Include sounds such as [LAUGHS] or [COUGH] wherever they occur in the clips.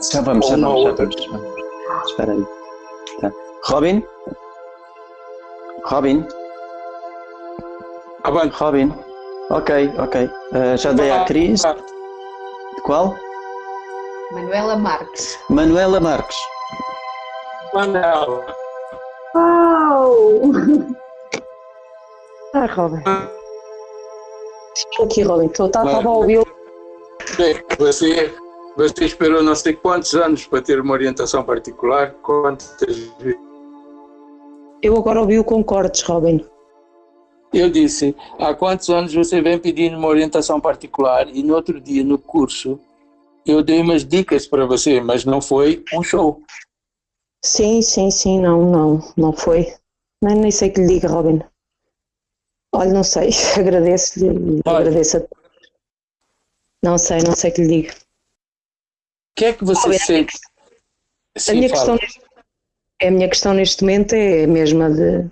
Já vamos, já vamos, já vamos. Espera aí. Tá. Robin? Robin? Avante. Robin? Ok, ok. Uh, já dei à Cris. Qual? Manuela Marques. Manuela Marques. Manuela. Uau! Ai, [LAUGHS] Robin. Estou aqui, Robin. Estou, tá, estava a ouvir. Você, você esperou não sei quantos anos para ter uma orientação particular. Quantas vezes? Eu agora ouvi o concordes, Robin. Eu disse, há quantos anos você vem pedindo uma orientação particular e no outro dia no curso eu dei umas dicas para você, mas não foi um show. Sim, sim, sim, não, não, não foi. Nem, nem sei que lhe diga, Robin. Olha, não sei, [LAUGHS] agradeço-lhe, agradeço a Não sei, não sei que lhe diga. O que é que você Robin, sente? A Sim, minha, fala. questão neste, a minha questão neste momento é a mesma de,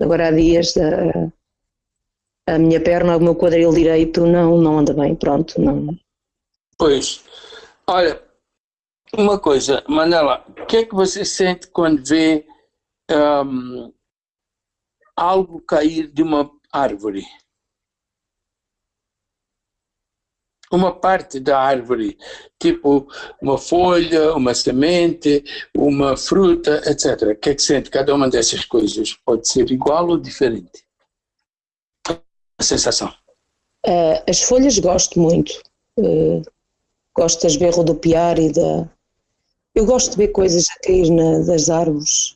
agora há dias da a minha perna, o meu quadril direito não, não anda bem, pronto, não. Pois, olha, uma coisa, Manela, o que é que você sente quando vê ahm, algo cair de uma árvore? Uma parte da árvore, tipo uma folha, uma semente, uma fruta, etc. O que é que sente? Cada uma dessas coisas pode ser igual ou diferente? A sensação. Ah, as folhas gosto muito. Ah, gosto das ver rodopiar e da. Eu gosto de ver coisas a cair na- das árvores.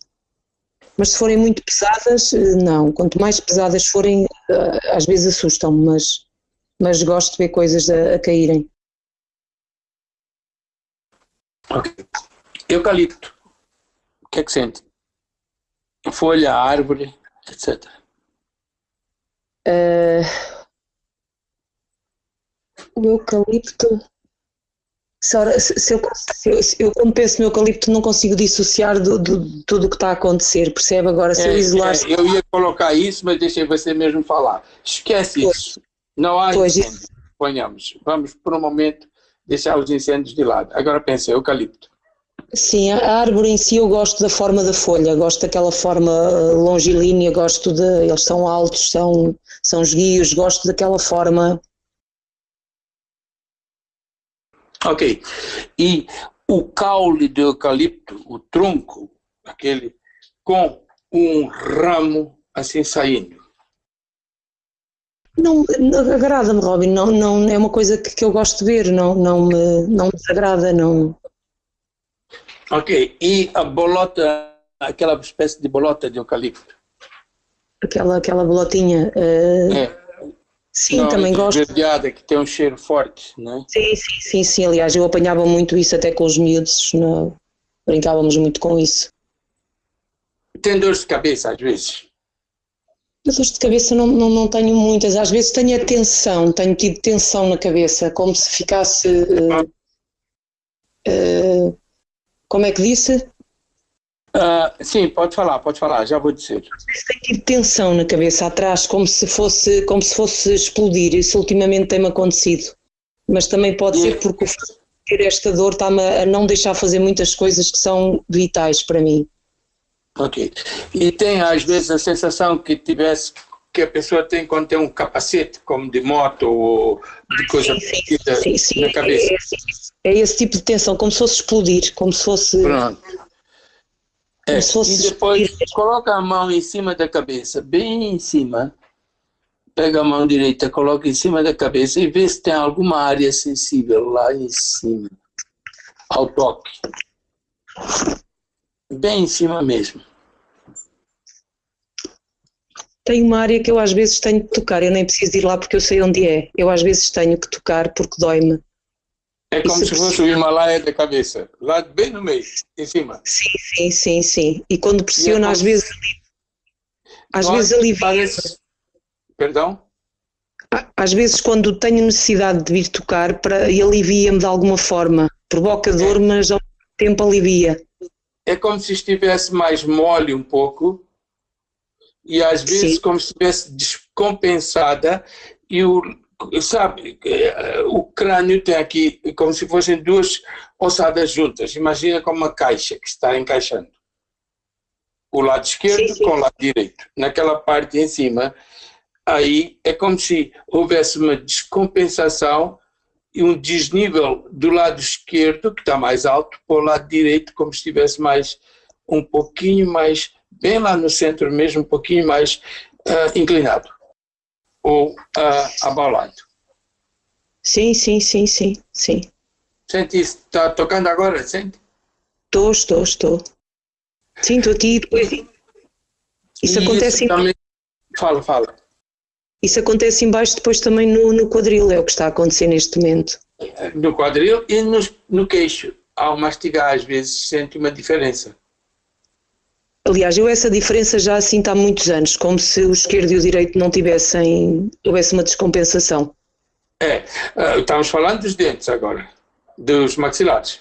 Mas se forem muito pesadas, eh, não. Quanto mais pesadas forem, ah, às vezes assustam-me, mas, mas gosto de ver coisas a, a caírem. Ok. Eucalipto. O que é que sente? Folha, árvore, etc. Ah, o eucalipto. Se, eu, se eu- eu, quando penso no eucalipto, não consigo dissociar do, do- de tudo o que está a acontecer, percebe? Agora, se eu É, isolar. é, eu ia colocar isso, mas deixei você mesmo falar. Esquece Pois. isso. Não há Pois, incêndio. Ponhamos. Vamos, por um momento, deixar os incêndios de lado. Agora pensa, eucalipto. Sim, a árvore em si eu gosto da forma da folha, gosto daquela forma eh, longilínea, gosto de. Eles são altos, são, são esguios, gosto daquela forma. Ok. E o caule do eucalipto, o tronco, aquele, com um ramo assim saindo. Não, não- agrada-me, Robin, não, não, é uma coisa que, que eu gosto de ver, não, não, me, não me desagrada, não. Ok. E a bolota, aquela espécie de bolota de eucalipto. Aquela, aquela bolotinha. eh, É. sim, Não, também gosto. esverdeada, que tem um cheiro forte, né? Sim, sim, sim, sim. Aliás, eu apanhava muito isso até com os miúdos, não, brincávamos muito com isso. Tem dor de cabeça às vezes. Dores de cabeça não, não, não tenho muitas. Às vezes tenho a tensão, tenho tido tensão na cabeça, como se ficasse. eh, eh, como é que disse? Ah, sim, pode falar, pode falar, já vou dizer. Tenho tido tensão na cabeça atrás, como se fosse, como se fosse explodir. Isso ultimamente tem-me acontecido. Mas também pode E- ser porque o facto de ter esta dor está-me a não deixar fazer muitas coisas que são vitais para mim. Ok. E tem às vezes a sensação que tivesse que a pessoa tem quando tem um capacete, como de moto ou de coisa Sim, sim, sim, sim, na cabeça. É, é, é esse tipo de tensão, como se fosse explodir, como se fosse. Pronto. É, se fosse e depois explodir. coloca a mão em cima da cabeça, bem em cima. Pega a mão direita, coloca em cima da cabeça e vê se tem alguma área sensível lá em cima, ao toque. Bem em cima mesmo. Tem uma área que eu às vezes tenho que tocar, eu nem preciso ir lá porque eu sei onde é. Eu às vezes tenho que tocar porque dói-me. É como se fosse o Himalaia da cabeça, lá bem no meio, em cima. Sim, sim, sim, sim. E quando pressiono, como às vezes, às Dói, vezes alivia. parece- Perdão? Às vezes, quando tenho necessidade de vir tocar, para, e alivia-me de alguma forma. Provoca dor, mas ao tempo alivia. É como se estivesse mais mole um pouco e às vezes Sim. como se estivesse descompensada e o sabe, eh, o crânio tem aqui como se fossem duas ossadas juntas. Imagina como uma caixa que está encaixando. O lado esquerdo Sim, sim. com o lado direito. Naquela parte em cima, aí é como se houvesse uma descompensação e um desnível do lado esquerdo, que está mais alto, para o lado direito, como se estivesse mais, um pouquinho mais, bem lá no centro mesmo, um pouquinho mais ah, inclinado ou abalado. Sim, sim, sim, sim, sim. Sente isso? Está tocando agora? Sente? Estou, estou, estou. Sinto aqui e depois. Isso E acontece, em- também... Fala, fala. isso acontece embaixo depois também no, no quadril, é o que está a acontecer neste momento. No quadril e no, no queixo. Ao mastigar, às vezes, sente uma diferença. Aliás, eu essa diferença já sinto há muitos anos, como se o esquerdo e o direito não tivessem, houvesse uma descompensação. É, ah, estamos falando dos dentes agora, dos maxilares.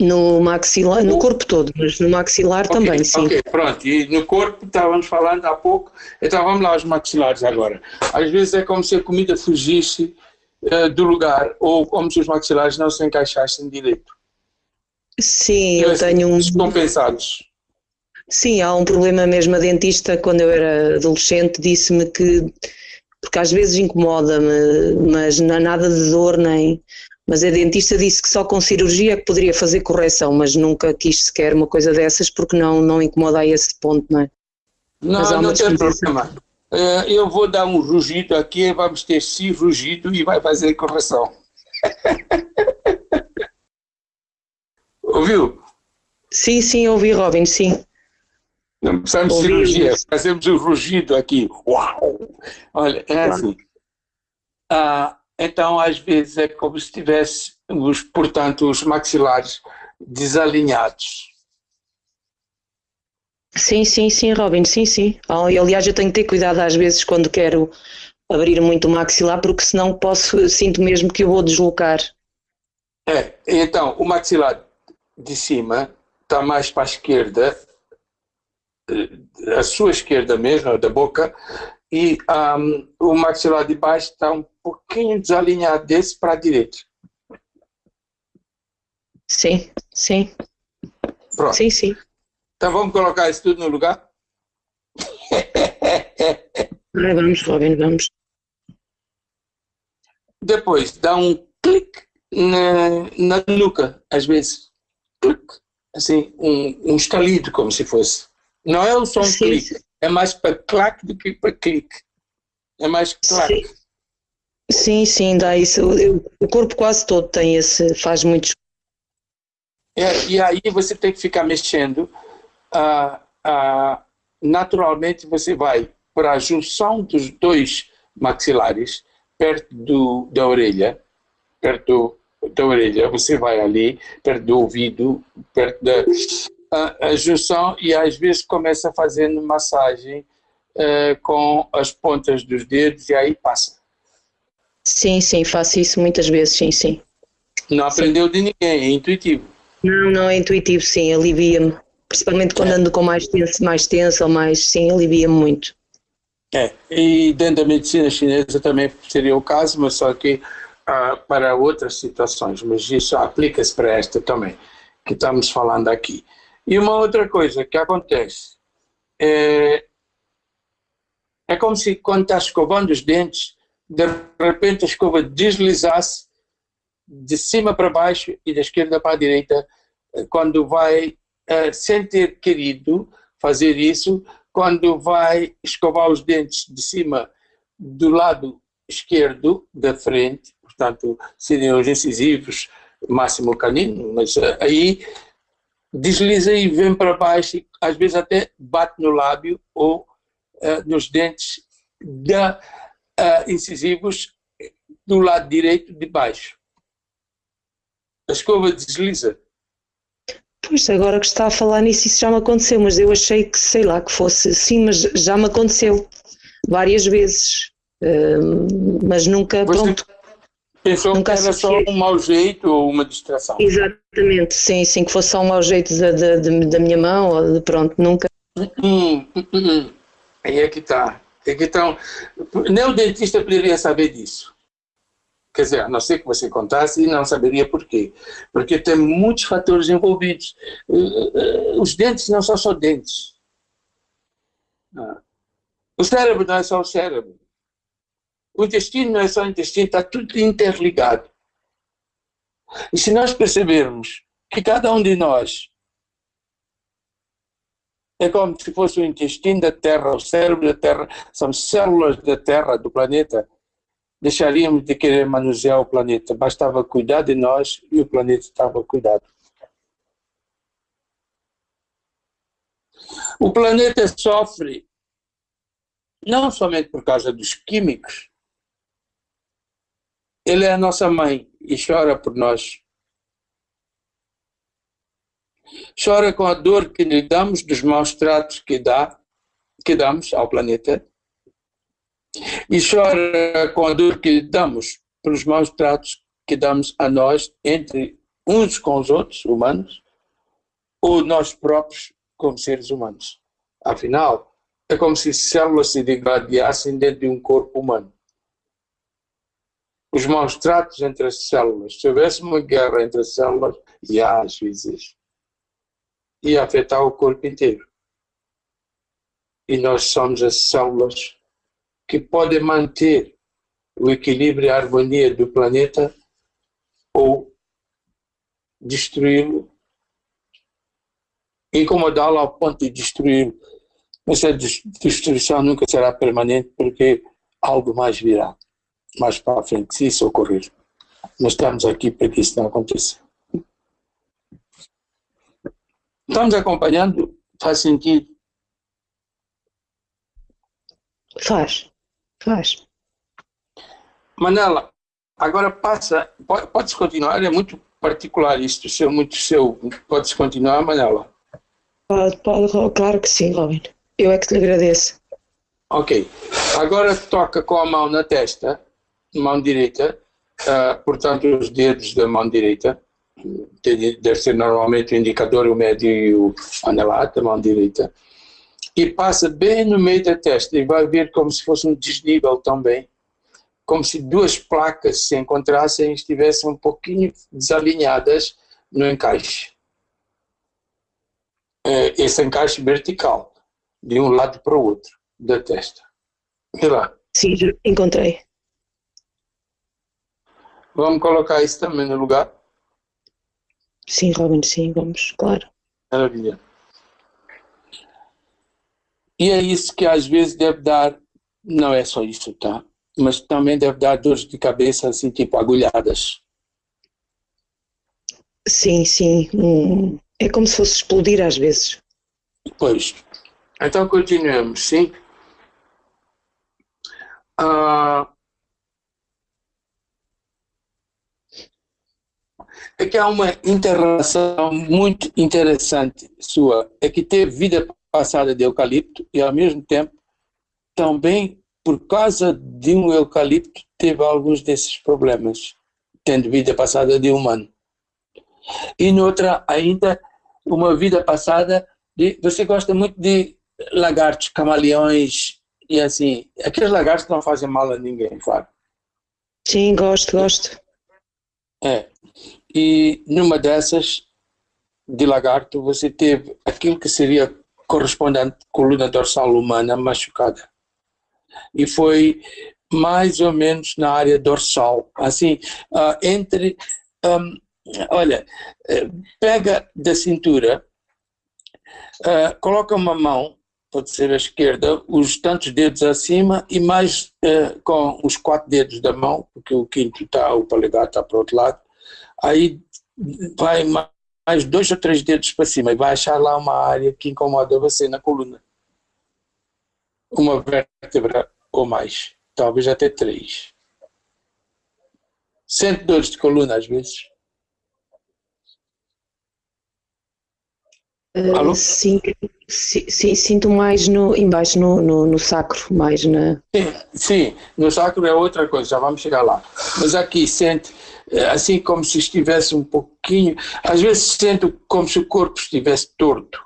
No maxilar, no corpo todo, mas no maxilar Ok, também, sim. Ok, pronto. E no corpo estávamos falando há pouco, então vamos lá aos maxilares agora. Às vezes é como se a comida fugisse eh, do lugar, ou como se os maxilares não se encaixassem direito. Sim, eu tenho um. Descompensados. Sim, há um problema mesmo. A dentista, quando eu era adolescente, disse-me que. Porque às vezes incomoda-me, mas não há nada de dor nem. Mas a dentista disse que só com cirurgia é que poderia fazer correção, mas nunca quis sequer uma coisa dessas porque não, não incomoda a esse ponto, não é? Não, não tem problema. Eh, eu vou dar um rugido aqui, vamos ter si rugido e vai fazer correção. [LAUGHS] Ouviu? Sim, sim, ouvi, Robin, sim. Não precisamos de Ouvi cirurgia, isso. fazemos o rugido aqui. Uau! Olha, é assim. Ah, então, às vezes, é como se tivesse, os, portanto, os maxilares desalinhados. Sim, sim, sim, Robin, sim, sim. Ah, e, aliás, eu tenho que ter cuidado às vezes quando quero abrir muito o maxilar, porque senão posso, sinto mesmo que eu vou deslocar. É, então, o maxilar de cima está mais para a esquerda, eh, a sua esquerda mesmo, da boca, e ahm, o maxilar de baixo está um pouquinho desalinhado desse para a direita. Sim, sim, Pronto. sim, sim. Então vamos colocar isso tudo no lugar? Vamos, Robin, vamos. Depois dá um clique na, na nuca, às vezes. Assim, um, um estalido, como se fosse. Não é o som Sim, clique, é mais para claque do que para clique. É mais claque. Sim. Sim, sim, dá isso. O corpo quase todo tem esse, faz muitos. É, e aí você tem que ficar mexendo. ah, ah, naturalmente você vai para a junção dos dois maxilares, perto do, da orelha, perto da orelha, você vai ali, perto do ouvido, perto da a, a junção e às vezes começa fazendo massagem eh, com as pontas dos dedos e aí passa. Sim, sim, faço isso muitas vezes, sim, sim. Não aprendeu de ninguém, é intuitivo. Não, não é intuitivo, sim, alivia-me. Principalmente quando ando com mais tenso, mais tenso ou mais, sim, alivia-me muito. É, e dentro da medicina chinesa também seria o caso, mas só que ah, para outras situações, mas isso aplica-se para esta também, que estamos falando aqui. E uma outra coisa que acontece é, é como se quando está escovando os dentes, de repente a escova deslizasse de cima para baixo e da esquerda para a direita, quando vai, eh, sem ter querido fazer isso, quando vai escovar os dentes de cima do lado esquerdo da frente, portanto, seriam os incisivos máximo canino, mas eh, aí desliza e vem para baixo e às vezes até bate no lábio ou eh, nos dentes da eh, incisivos do lado direito de baixo. A escova desliza. Pois, agora que está a falar nisso, isso já me aconteceu, mas eu achei que, sei lá, que fosse sim, mas já me aconteceu várias vezes. Hum, mas nunca, Você pronto, pensou Nunca que era só um mau jeito ou uma distração? exatamente, sim, sim, que fosse só um mau jeito da, da, da- minha mão, ou de, pronto, nunca. Hum, hum, hum. Aí é que está. É que então, nem o dentista poderia saber disso. Quer dizer, a não ser que você contasse e não saberia porquê. Porque tem muitos fatores envolvidos. Eh, eh, os dentes não são só dentes. Ah. O cérebro não é só o cérebro. O intestino não é só o intestino, está tudo interligado. E se nós percebermos que cada um de nós é como se fosse o intestino da Terra, o cérebro da Terra, são células da Terra, do planeta, deixaríamos de querer manusear o planeta. Bastava cuidar de nós e o planeta estava cuidado. O planeta sofre não somente por causa dos químicos, ele é a nossa mãe e chora por nós. Chora com a dor que lhe damos dos maus tratos que, dá, que damos ao planeta e chora com a dor que lhe damos pelos maus tratos que damos a nós entre uns com os outros, humanos, ou nós próprios como seres humanos. Afinal, é como se células se degradassem dentro de um corpo humano os maus tratos entre as células. Se houvesse uma guerra entre as células, há às vezes, ia afetar o corpo inteiro. E nós somos as células que podem manter o equilíbrio e a harmonia do planeta ou destruí-lo, incomodá-lo ao ponto de destruí-lo. Mas a destruição nunca será permanente porque algo mais virá mais para frente, se isso ocorrer. Nós estamos aqui para que isso não aconteça. Estamos acompanhando? Faz sentido? Faz, faz. Manela, agora passa, pode, pode continuar, é muito particular isto, seu, muito seu. Pode continuar, Manela? Pode, pode, claro que sim, Robin. Eu é que te agradeço. Ok. Agora toca com a mão na testa mão direita, uh, portanto, os dedos da mão direita, deve ser normalmente o indicador, o médio e o anelar da mão direita, e passa bem no meio da testa e vai ver como se fosse um desnível também, como se duas placas se encontrassem e estivessem um pouquinho desalinhadas no encaixe. Eh, esse encaixe vertical, de um lado para o outro da testa. Vê lá. Sim, encontrei. Vamos colocar isso também no lugar? Sim, Robin, sim, vamos, claro. Maravilha. E é isso que às vezes deve dar, não é só isso, tá? Mas também deve dar dores de cabeça, assim, tipo agulhadas. Sim, sim. Hum, é como se fosse explodir às vezes. Pois. Então continuemos, sim? Ah, é que há uma interação muito interessante sua, é que teve vida passada de eucalipto e ao mesmo tempo também por causa de um eucalipto teve alguns desses problemas, tendo vida passada de humano. E noutra ainda uma vida passada de, você gosta muito de lagartos, camaleões e assim, aqueles lagartos não fazem mal a ninguém, claro. Sim, gosto, gosto. É, e numa dessas, de lagarto, você teve aquilo que seria correspondente coluna dorsal humana machucada. E foi mais ou menos na área dorsal, assim, uh, entre, um, olha, eh, pega da cintura, uh, coloca uma mão, pode ser a esquerda, os tantos dedos acima e mais uh, com os quatro dedos da mão, porque o quinto está, o polegar está para o outro lado, aí vai mais dois ou três dedos para cima e vai achar lá uma área que incomoda você na coluna. Uma vértebra ou mais, talvez até três. Sente dores de coluna às vezes? Uh, sim, sim, sinto mais no, embaixo no, no, no sacro, mais na... Sim, sim, no sacro é outra coisa, já vamos chegar lá. Mas aqui sente assim como se estivesse um pouquinho, às vezes sinto como se o corpo estivesse torto.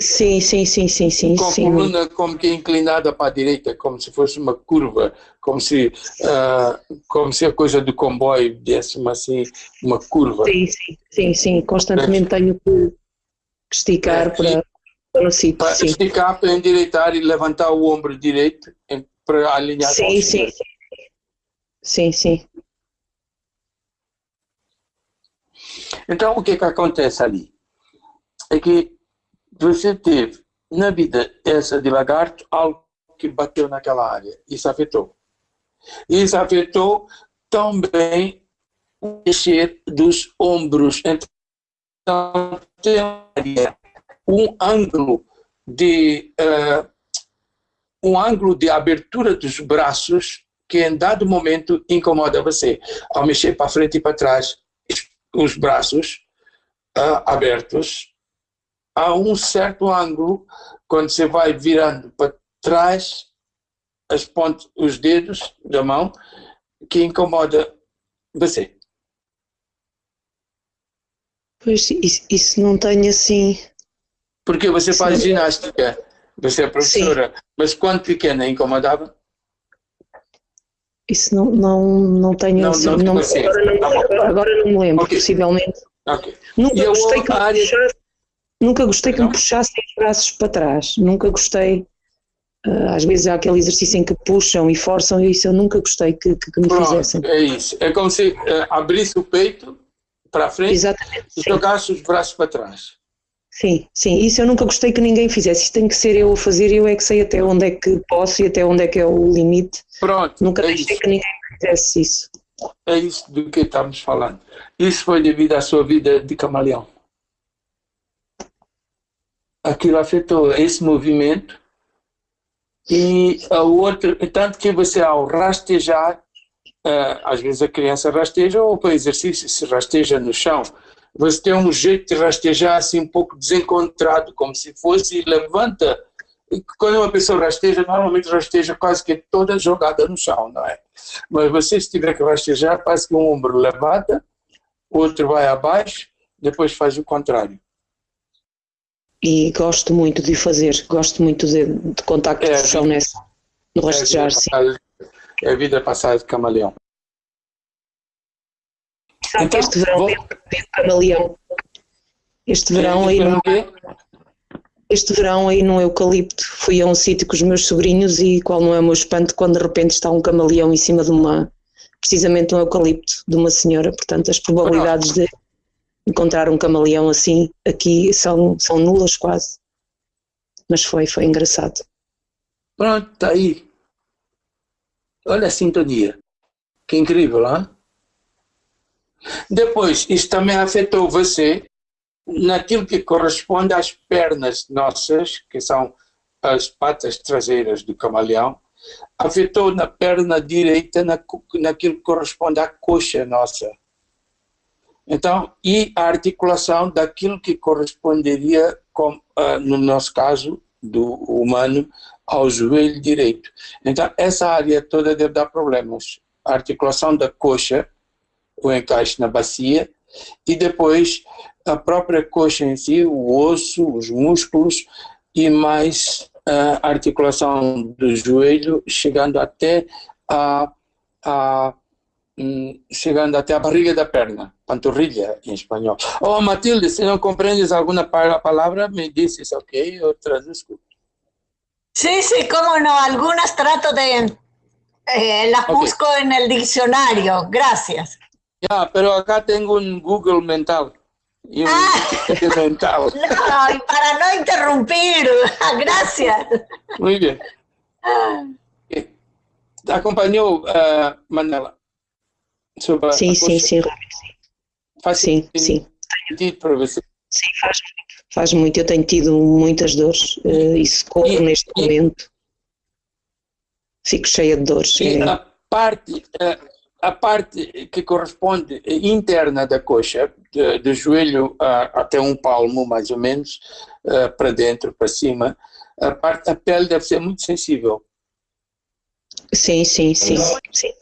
Sim, sim, sim, sim, sim. Com a sim. coluna como que inclinada para a direita, como se fosse uma curva, como se, ah, como se a coisa do comboio desse uma, assim, uma curva. Sim, sim, sim, sim. Constantemente tenho que esticar É, para, para no sítio, Para sim. esticar, para endireitar e levantar o ombro direito para alinhar com Sim, o sim. esquerdo. Sim, sim. Então, o que que acontece ali? É que você teve, na vida essa de lagarto, algo que bateu naquela área. Isso afetou. Isso afetou também o mexer dos ombros. Então, tem um ângulo de eh, um ângulo de abertura dos braços que em dado momento incomoda você ao mexer para frente e para trás os braços ah, abertos a um certo ângulo quando você vai virando para trás as pontas, os dedos da mão que incomoda você. Pois isso, isso não tenho assim. Porque você faz Sim. ginástica, você é professora, mas quando pequena incomodava? Isso não, não, não tenho Não, assim. não não- agora, não, agora não me lembro, Ok. possivelmente. Ok. Nunca gostei que área- puxasse, nunca gostei que me puxassem os braços para trás. Nunca gostei. ah, às vezes há aquele exercício em que puxam e forçam, e isso eu nunca gostei que, que, que me Pronto, fizessem. é isso. É como se eh, abrisse o peito para a frente Exatamente. e Sim, jogasse os braços para trás. Sim, sim. Isso eu nunca gostei que ninguém fizesse. Isso tem que ser eu a fazer e eu é que sei até onde é que posso e até onde é que é o limite. Pronto, Nunca é deixei isso. que ninguém fizesse isso. É isso do que estamos falando. Isso foi devido à sua vida de camaleão. Aquilo afetou esse movimento e a outra, tanto que você ao rastejar, eh, às vezes a criança rasteja ou para exercício se rasteja no chão, você tem um jeito de rastejar assim um pouco desencontrado, como se fosse levanta. E Quando uma pessoa rasteja, normalmente rasteja quase que toda jogada no chão, não é? Mas você se tiver que rastejar, faz que um ombro levanta, o outro vai abaixo, depois faz o contrário. E gosto muito de fazer, gosto muito de, de contacto É, de chão nessa, no É rastejar, vida sim. É a vida passada de camaleão. Sabe que Então, este verão vou- veio camaleão. Este verão aí no, este verão aí no eucalipto fui a um sítio com os meus sobrinhos e qual não é o meu espanto quando de repente está um camaleão em cima de uma precisamente um eucalipto de uma senhora, portanto as probabilidades de encontrar um camaleão assim aqui são, são nulas quase. Mas foi, foi engraçado. Pronto, está aí. Olha a sintonia. Que incrível, hein? Depois, isso também afetou você naquilo que corresponde às pernas nossas, que são as patas traseiras do camaleão, afetou na perna direita, na, naquilo que corresponde à coxa nossa. Então, e a articulação daquilo que corresponderia, com, ah, no nosso caso, do humano, ao joelho direito. Então, essa área toda deve dar problemas. A articulação da coxa, o encaixe na bacia, e depois a própria coxa em si, o osso, os músculos, e mais a articulação do joelho, chegando até a, a hum, chegando até a barriga da perna, panturrilha em espanhol. Oh, Matilde, se não compreendes alguma pa- palavra, me dices, ok? Eu traduzco. Sí, sí, cómo no. Algunas trato de... eh, las Ok. busco en el diccionario. Gracias. Ya, pero acá tengo un Google mental. Y un Ah. [LAUGHS] Mental. [LAUGHS] No, y para no interrumpir. [LAUGHS] Gracias. Muy bien. Eh, Acompanhou, ah, Manela? Sobre a Sim, sim, coxa? sim, Faz sim, sentido para você? Sim, faz muito. Faz muito. Eu tenho tido muitas dores eh, e se corro E- neste momento fico cheia de dores. E É, a parte, a parte que corresponde interna da coxa, de- do joelho ah, até um palmo, mais ou menos, ah, para dentro, para cima, a, parte, a pele deve ser muito sensível. sim, sim, sim, sim.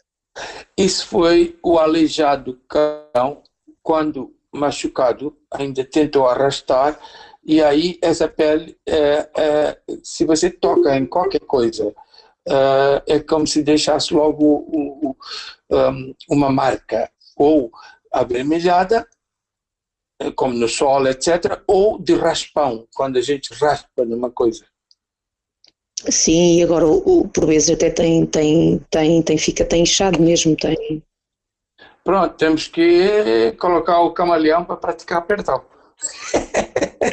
Isso foi o aleijado cão, quando machucado, ainda tentou arrastar e aí essa pele, é, é, se você toca em qualquer coisa, é, é como se deixasse logo o, o, um, uma marca, ou avermelhada, como no sol, etc., ou de raspão, quando a gente raspa numa coisa. Sim, e agora o, o por vezes até tem, tem, tem, tem, fica, tem inchado mesmo, tem. Pronto, temos que colocar o camaleão para praticar perdão.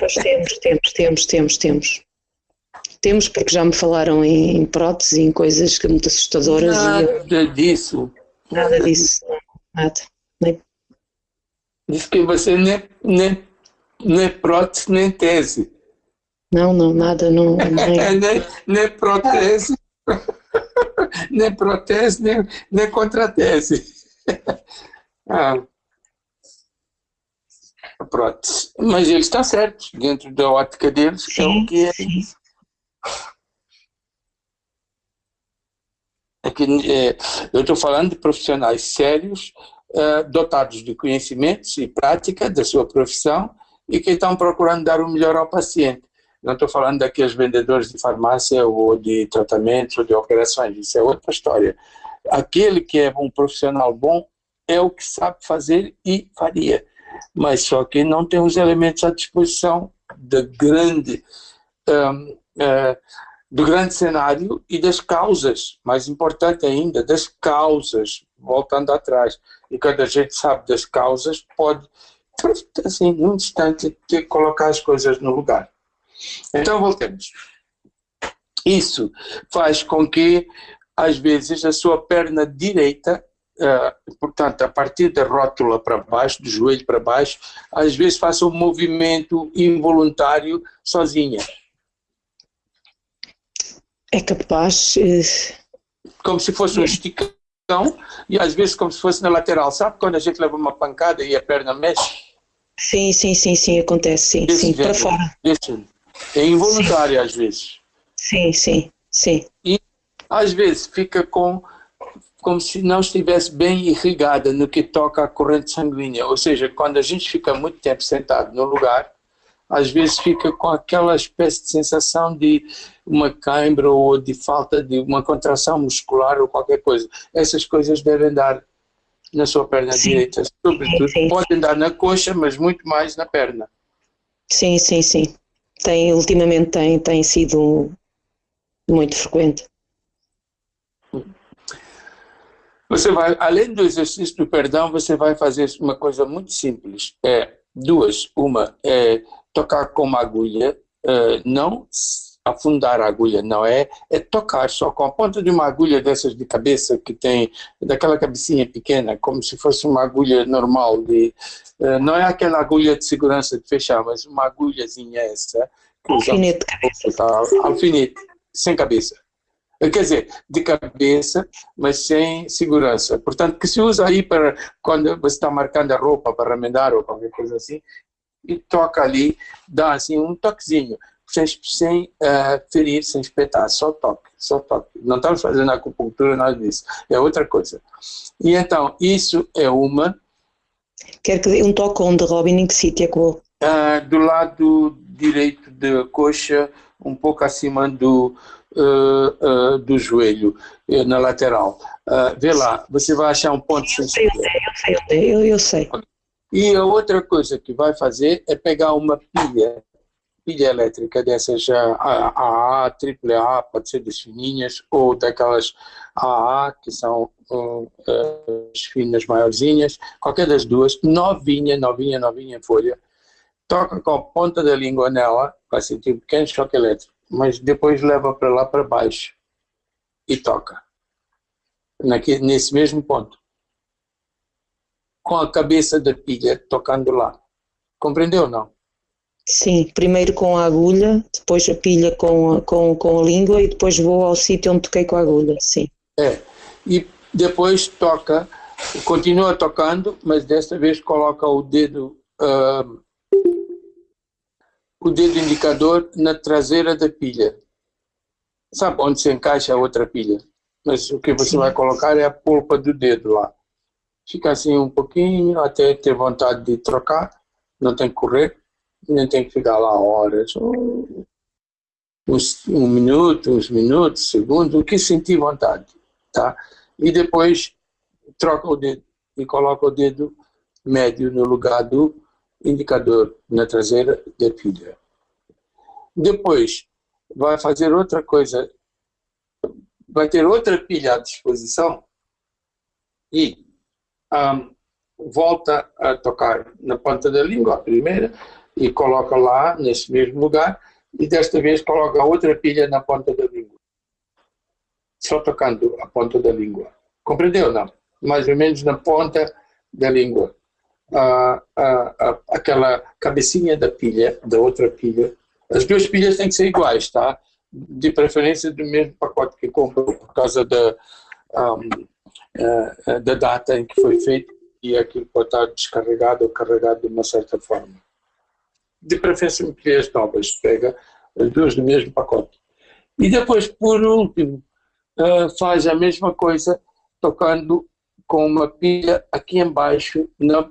Nós [LAUGHS] temos, temos, temos, temos, temos. Temos porque já me falaram em, em próteses e em coisas que muito assustadoras. Nada eu, disso. nada disso, nada. Nem, Diz que você nem, nem, nem prótese, nem tese. não, não, nada, não. [LAUGHS] Nem, É, nem, nem protese, [LAUGHS] nem protese, nem, nem contratese. [LAUGHS] Ah. Prótese. Mas eles estão certos, dentro da ótica deles, é o que é. sim. É que, é, eu estou falando de profissionais sérios, eh, dotados de conhecimentos e prática da sua profissão e que estão procurando dar o melhor ao paciente. Não estou falando daqueles vendedores de farmácia ou de tratamentos ou de operações, isso é outra história. Aquele que é um profissional bom é o que sabe fazer e faria, mas só que não tem os elementos à disposição da grande, hum, eh, do grande cenário e das causas, mais importante ainda, das causas, voltando atrás. E quando a gente sabe das causas, pode, assim, num instante, colocar as coisas no lugar. Então, voltemos. Isso faz com que, às vezes, a sua perna direita, eh, portanto, a partir da rótula para baixo, do joelho para baixo, às vezes faça um movimento involuntário sozinha. É capaz. eh, Como se fosse um esticão e às vezes como se fosse na lateral. Sabe quando a gente leva uma pancada e a perna mexe? Sim, sim, sim, sim, acontece, sim, Desse sim, para género. fora. Desse- É involuntário às vezes. Sim, sim, sim. Às vezes fica com como se não estivesse bem irrigada no que toca à corrente sanguínea. Ou seja, quando a gente fica muito tempo sentado no lugar, às vezes fica com aquela espécie de sensação de uma cãibra ou de falta de uma contração muscular ou qualquer coisa. Essas coisas devem dar na sua perna Sim. direita, sobretudo. Sim, sim. Podem dar na coxa, mas muito mais na perna. Sim, sim, sim. Tem, ultimamente tem, tem sido muito frequente. Você vai, além do exercício do perdão, você vai fazer uma coisa muito simples. É duas. Uma é tocar com uma agulha, eh, não afundar a agulha, não é, é tocar só com a ponta de uma agulha dessas de cabeça que tem, daquela cabecinha pequena, como se fosse uma agulha normal, de, eh, não é aquela agulha de segurança de fechar, mas uma agulhazinha essa, Alfinete de cabeça. Tá, alfinete, sem cabeça. Quer dizer, de cabeça, mas sem segurança. Portanto, que se usa aí para quando você está marcando a roupa para remendar ou qualquer coisa assim, e toca ali, dá assim um toquezinho, sem, sem eh, ferir, sem espetar, só toque, só toque. Não estamos fazendo acupuntura, nada disso, é outra coisa. E então, isso é uma, Quer que dê um toque onde, Robin, em que sítio é que vou? Ah, do lado direito da coxa, um pouco acima do, ah, ah, do joelho, na lateral. Ah, vê lá, você vai achar um ponto Eu sei sensível. é, eu sei onde é, eu, eu sei. E a outra coisa que vai fazer é pegar uma pilha, pilha elétrica dessas AA, AAA, pode ser das fininhas, ou daquelas AA, que são hum, as finas maiorzinhas, qualquer das duas, novinha, novinha, novinha folha, toca com a ponta da língua nela, vai sentir um pequeno choque elétrico, mas depois leva para lá para baixo e toca, nesse mesmo ponto com a cabeça da pilha tocando lá. Compreendeu ou não? Sim, primeiro com a agulha, depois a pilha com a, com, com a língua e depois vou ao sítio onde toquei com a agulha, sim. É. E depois toca, continua tocando, mas desta vez coloca o dedo, ah, o dedo indicador na traseira da pilha. Sabe onde se encaixa a outra pilha? Mas o que você Sim. vai colocar é a polpa do dedo lá. Fica assim um pouquinho, até ter vontade de trocar, não tem que correr, não tem que ficar lá horas, um, um minuto, uns minutos, segundos, o que sentir vontade, tá? E depois troca o dedo e coloca o dedo médio no lugar do indicador na traseira da pilha. Depois, vai fazer outra coisa, vai ter outra pilha à disposição e um, volta a tocar na ponta da língua, a primeira, e coloca lá, nesse mesmo lugar, e desta vez coloca outra pilha na ponta da língua. Só tocando a ponta da língua. Compreendeu, não? Mais ou menos na ponta da língua. Ah, ah, ah, aquela cabecinha da pilha, da outra pilha. As duas pilhas têm que ser iguais, tá? De preferência do mesmo pacote que comprou, por causa da, um, uh, da data em que foi feito e aquilo pode estar descarregado ou carregado de uma certa forma. De preferência, pilhas novas, pega as duas no mesmo pacote. E depois, por último, uh, faz a mesma coisa tocando com uma pilha aqui embaixo na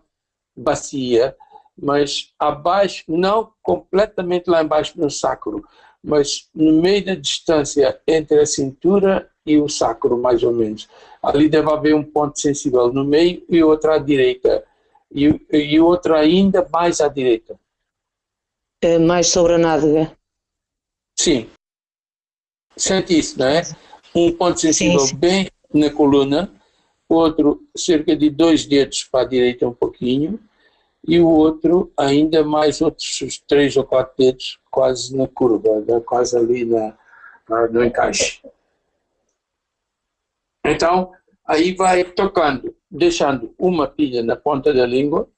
bacia, mas abaixo, não completamente lá embaixo no sacro, mas no meio da distância entre a cintura e o sacro, mais ou menos. Ali deve haver um ponto sensível no meio e outro à direita, e, e outro ainda mais à direita. É mais sobre a nádega. Sim. Sente isso, não é? Um ponto sensível sim, sim. bem na coluna, outro cerca de dois dedos para a direita um pouquinho, e o outro ainda mais outros três ou quatro dedos quase na curva, né? quase ali na, no encaixe. Então, aí vai tocando, deixando uma pilha na ponta da língua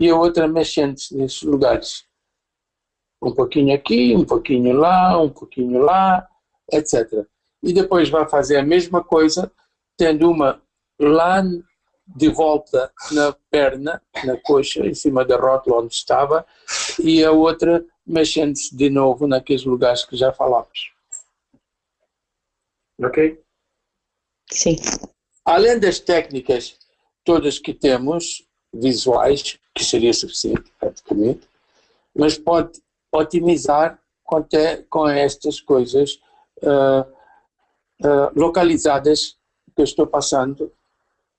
e a outra mexendo nesses lugares. Um pouquinho aqui, um pouquinho lá, um pouquinho lá, etc. E depois vai fazer a mesma coisa, tendo uma lá de volta na perna, na coxa, em cima da rótula onde estava, e a outra mexendo-se de novo naqueles lugares que já falámos. Ok? Sim. Além das técnicas todas que temos, visuais, que seria suficiente praticamente, mas pode otimizar com, te, com estas coisas uh, uh, localizadas que eu estou passando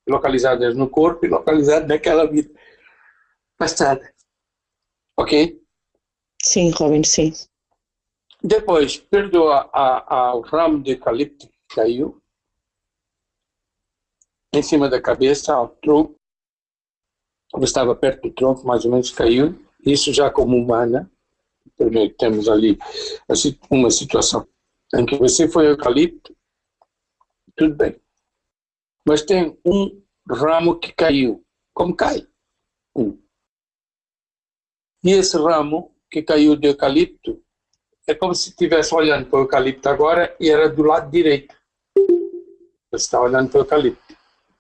localizadas no corpo e localizadas naquela vida passada. Ok? Sim, Robin, sim. Depois, perdoa ao ramo de eucalipto que caiu em cima da cabeça, ao tronco. Ele estava perto do tronco, mais ou menos caiu. Isso já como humana. Primeiro temos ali uma situação em que você foi eucalipto, tudo bem mas tem um ramo que caiu. Como cai? Um. E esse ramo que caiu de eucalipto é como se estivesse olhando para o eucalipto agora e era do lado direito. Você está olhando para o eucalipto,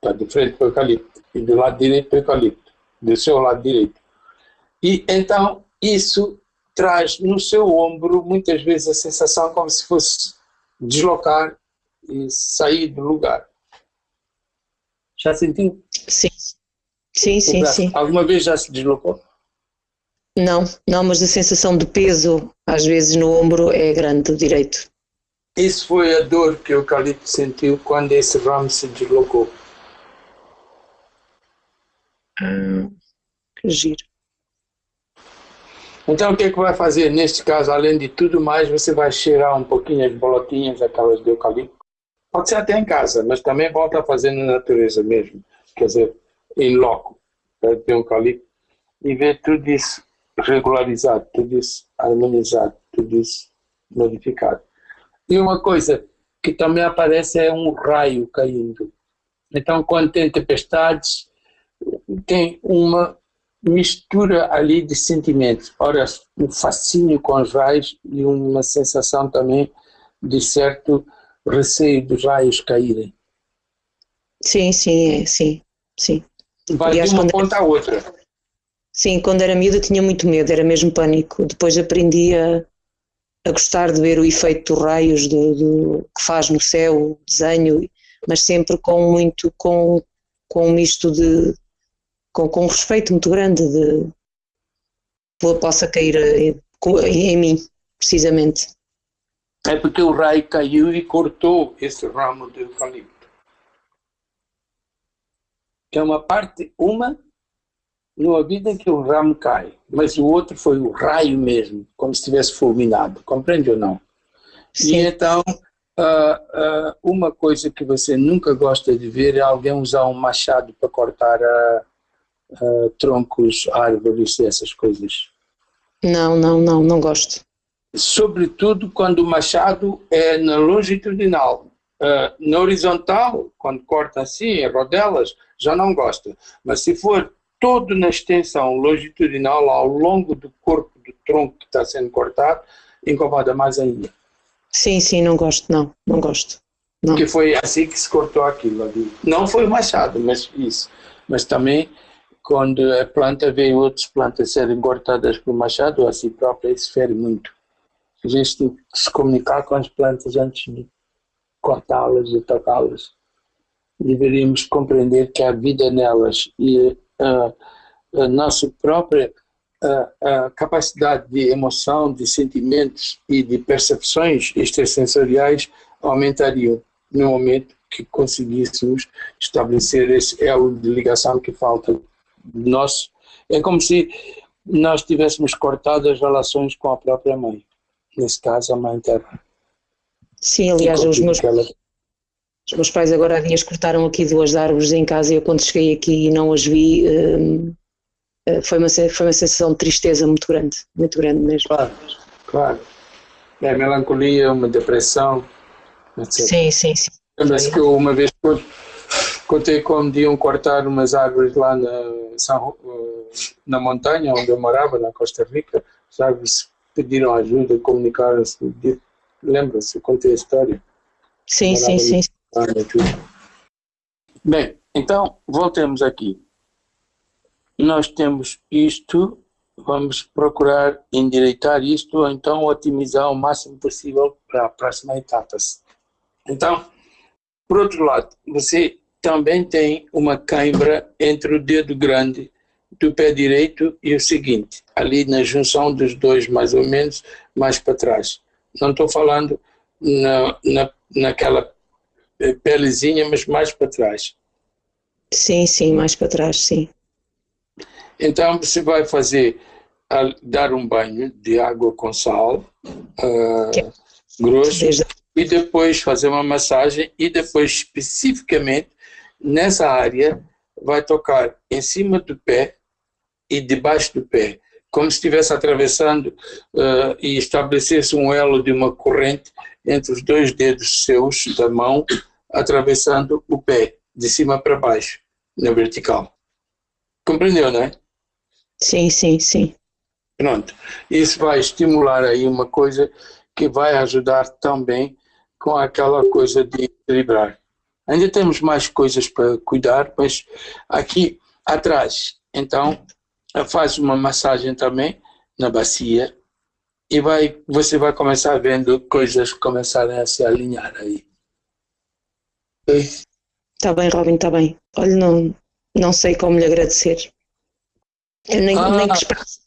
está de frente para o eucalipto, e do lado direito do eucalipto, do seu lado direito. E então isso traz no seu ombro muitas vezes a sensação como se fosse deslocar e sair do lugar. Já sentiu? Sim. Sim, sim, sim. Alguma vez já se deslocou? Não, não, mas a sensação de peso, às vezes no ombro, é grande do direito. Isso foi a dor que o eucalipto sentiu quando esse ramo se deslocou. Ah, que giro. Então o que é que vai fazer? Neste caso, além de tudo mais, você vai cheirar um pouquinho as bolotinhas, aquelas de eucalipto, Pode ser até em casa, mas também volta a fazer na natureza mesmo. Quer dizer, em loco, ter um eucalipto e ver tudo isso regularizado, tudo isso harmonizado, tudo isso modificado. E uma coisa que também aparece é um raio caindo. Então, quando tem tempestades, tem uma mistura ali de sentimentos. Ora, um fascínio com os raios e uma sensação também de certo receio dos raios caírem. Sim, sim, é, sim, sim. Vai Aliás, de uma ponta era... à outra. Sim, quando era miúda tinha muito medo, era mesmo pânico. Depois aprendi a, a gostar de ver o efeito dos raios do, do, que faz no céu, o desenho, mas sempre com muito, com, com um misto de, com, com um respeito muito grande de, possa cair em, em mim, precisamente. É porque o raio caiu e cortou esse ramo do eucalipto. É uma parte, uma no vida em que o ramo cai, mas o outro foi o raio mesmo, como se tivesse fulminado, compreende ou não? Sim. E então, uh, uh, uma coisa que você nunca gosta de ver é alguém usar um machado para cortar uh, troncos, árvores e essas coisas. Não, não, não, não gosto. Sobretudo quando o machado é na longitudinal. na horizontal, quando corta assim, em rodelas, já não gosta. Mas se for todo na extensão longitudinal ao longo do corpo do tronco que está sendo cortado, incomoda mais ainda. Sim, sim, não gosto, não, não gosto. Não. Porque foi assim que se cortou aquilo ali. Não foi o machado, mas isso. Mas também, quando a planta vê outras plantas serem cortadas por machado, a si própria, isso fere muito. A gente tem que se comunicar com as plantas antes de cortá-las e tocá-las. Deveríamos compreender que a vida nelas e a, a nossa própria a, a, capacidade de emoção, de sentimentos e de percepções extrasensoriais aumentariam no momento que conseguíssemos estabelecer esse elo de ligação que falta nós é como se nós tivéssemos cortado as relações com a própria mãe nesse caso a mãe terra sim, aliás os meus ela... Os meus pais agora há dias cortaram aqui duas árvores em casa e eu quando cheguei aqui e não as vi, hum, eh, foi, uma, foi uma sensação de tristeza muito grande, muito grande mesmo. Claro, claro. É melancolia, uma depressão, etc. Sim, sim, sim. Lembra-se que eu uma vez contei como iam cortar umas árvores lá na, na montanha onde eu morava, na Costa Rica, as árvores pediram ajuda, comunicaram-se, lembra-se, contei a história. Sim, sim, sim. Bem, então voltemos aqui. Nós temos isto, vamos procurar endireitar isto ou então otimizar o máximo possível para a próxima etapa. Então, por outro lado, você também tem uma cãibra entre o dedo grande do pé direito e o seguinte, ali na junção dos dois, mais ou menos, mais para trás. Não estou falando na, na, naquela eh, pelezinha, mas mais para trás. Sim, sim, mais para trás, sim. Então você vai fazer, dar um banho de água com sal uh, grosso e depois fazer uma massagem e depois especificamente nessa área vai tocar em cima do pé e debaixo do pé, como se estivesse atravessando uh, e estabelecesse um elo de uma corrente entre os dois dedos seus da mão, atravessando o pé, de cima para baixo, na vertical. Compreendeu, não é? Sim, sim, sim. Pronto. Isso vai estimular aí uma coisa que vai ajudar também com aquela coisa de equilibrar. Ainda temos mais coisas para cuidar, mas aqui atrás, então, faz uma massagem também na bacia e vai, você vai começar vendo coisas começarem a se alinhar aí. Está bem, Robin, está bem. Olha, não, não sei como lhe agradecer. Eu nem, ah, nem que expresso.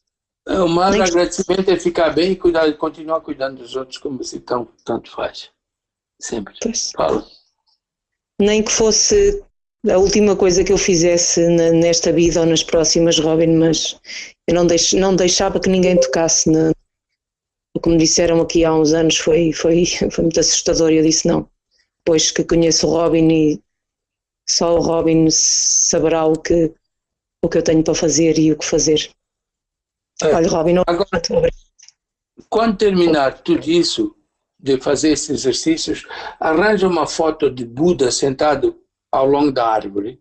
O maior agradecimento é ficar bem e cuidar, continuar cuidando dos outros como você tão, tanto faz. Sempre. Pois. Fala. Nem que fosse a última coisa que eu fizesse nesta vida ou nas próximas, Robin, mas eu não, deix, não deixava que ninguém tocasse na, o que me disseram aqui há uns anos foi, foi, [LAUGHS] foi muito assustador e eu disse não. Depois que conheço o Robin e só o Robin saberá o que, o que eu tenho para fazer e o que fazer. É. Olha, Robin, Agora, quando terminar tudo isso, de fazer esses exercícios, arranja uma foto de Buda sentado ao longo da árvore,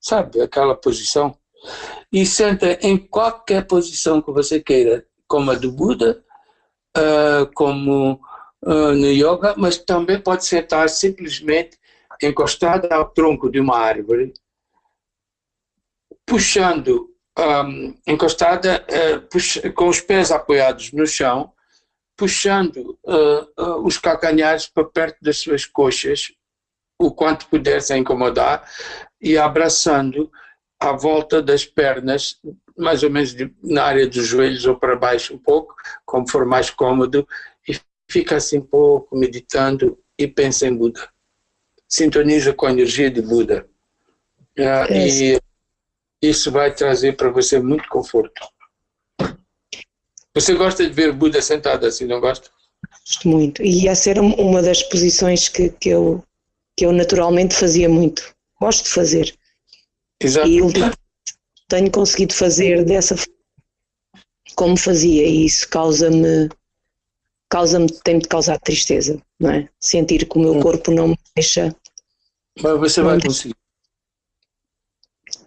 sabe, aquela posição, e senta em qualquer posição que você queira, como a do Buda, uh, como uh, no yoga, mas também pode sentar simplesmente encostado ao tronco de uma árvore, puxando, um, encostada uh, puxa, com os pés apoiados no chão, puxando uh, uh, os calcanhares para perto das suas coxas, o quanto puder sem incomodar, e abraçando à volta das pernas mais ou menos de, na área dos joelhos ou para baixo um pouco, como for mais cômodo, e fica assim um pouco meditando e pensa em Buda. Sintoniza com a energia de Buda. Uh, e isso vai trazer para você muito conforto. Você gosta de ver Buda sentado assim, não gosta? Gosto muito. E ia ser uma das posições que, que, eu, que eu naturalmente fazia muito. Gosto de fazer. Exato. E tenho conseguido fazer dessa como fazia e isso causa-me causa-me, tem-me de causar tristeza, não é? Sentir que o meu hum. corpo não me deixa. Mas você vai conseguir.